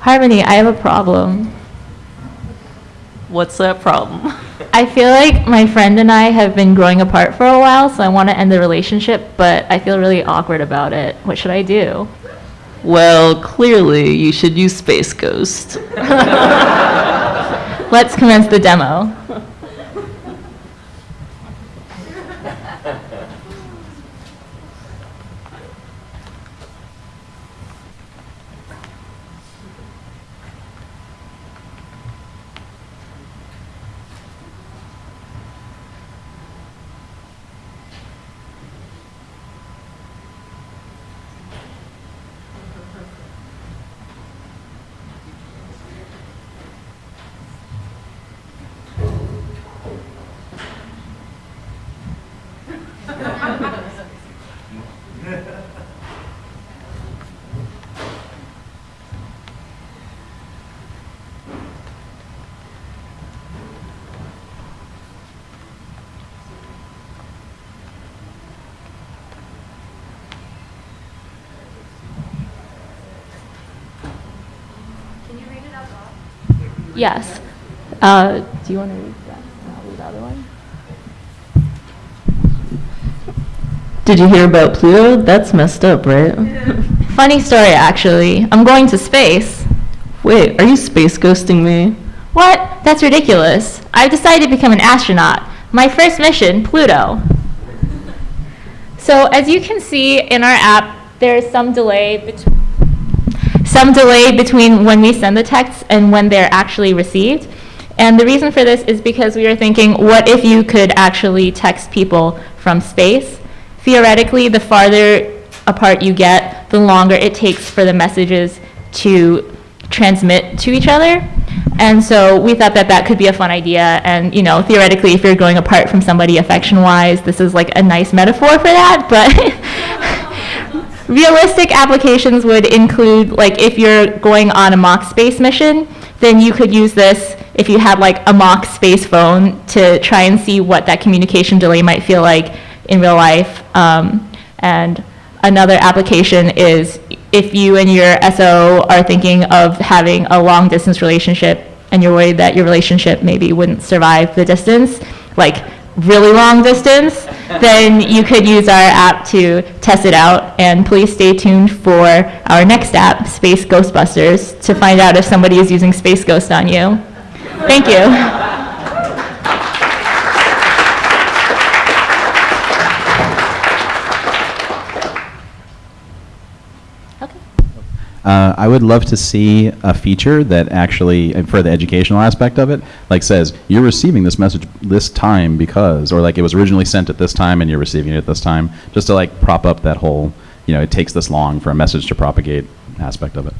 Harmony, I have a problem. What's that problem? I feel like my friend and I have been growing apart for a while, so I want to end the relationship, but I feel really awkward about it. What should I do? Well, clearly, you should use Space Ghost. Let's commence the demo. Yes. Uh, do you want to read that? I'll read the other one. Did you hear about Pluto? That's messed up, right? Funny story, actually. I'm going to space. Wait, are you space ghosting me? What? That's ridiculous. I've decided to become an astronaut. My first mission, Pluto. So as you can see in our app, there is some delay between some delay between when we send the texts and when they're actually received. And the reason for this is because we were thinking, what if you could actually text people from space? Theoretically, the farther apart you get, the longer it takes for the messages to transmit to each other. And so we thought that that could be a fun idea. And, you know, theoretically, if you're going apart from somebody affection-wise, this is like a nice metaphor for that. But realistic applications would include, like, if you're going on a mock space mission, then you could use this if you had, like, a mock space phone to try and see what that communication delay might feel like in real life. Um, and another application is if you and your SO are thinking of having a long distance relationship and you're worried that your relationship maybe wouldn't survive the distance, like really long distance, then you could use our app to test it out. And please stay tuned for our next app, Space Ghostbusters, to find out if somebody is using Space Ghost on you. Thank you. Okay. Uh, I would love to see a feature that actually, for the educational aspect of it, like says you're receiving this message this time because, or like it was originally sent at this time and you're receiving it at this time, just to like prop up that whole, you know, it takes this long for a message to propagate aspect of it.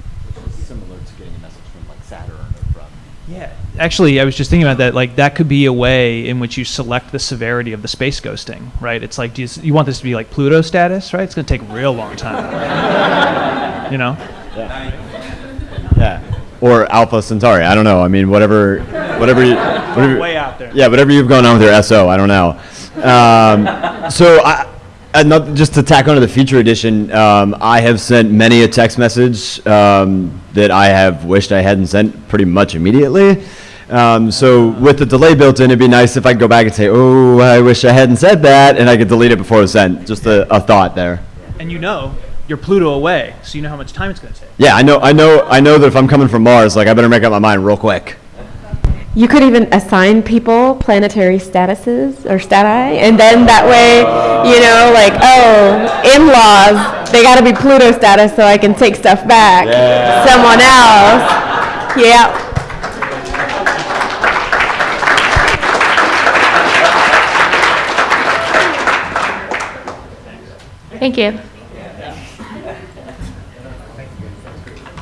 similar to getting a message from like Saturn or from. Yeah, actually, I was just thinking about that. Like, that could be a way in which you select the severity of the space ghosting, right? It's like, do you, you want this to be like Pluto status, right? It's going to take a real long time. you know? Yeah. Or Alpha Centauri. I don't know. I mean, whatever, whatever, you, whatever Way out there. Yeah, whatever you've gone on with your SO, I don't know. Um, so I, another, just to tack onto the feature edition, um, I have sent many a text message um, that I have wished I hadn't sent pretty much immediately. Um, so with the delay built in, it'd be nice if I could go back and say, "Oh, I wish I hadn't said that," and I could delete it before it was sent. Just a, a thought there. And you know, you're Pluto away, so you know how much time it's going to take. Yeah, I know, I know, I know that if I'm coming from Mars, like I better make up my mind real quick. You could even assign people planetary statuses or stati, and then that way, you know, like, oh, in-laws, they got to be Pluto status so I can take stuff back. Someone else. Yeah. Thank you.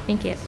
Thank you.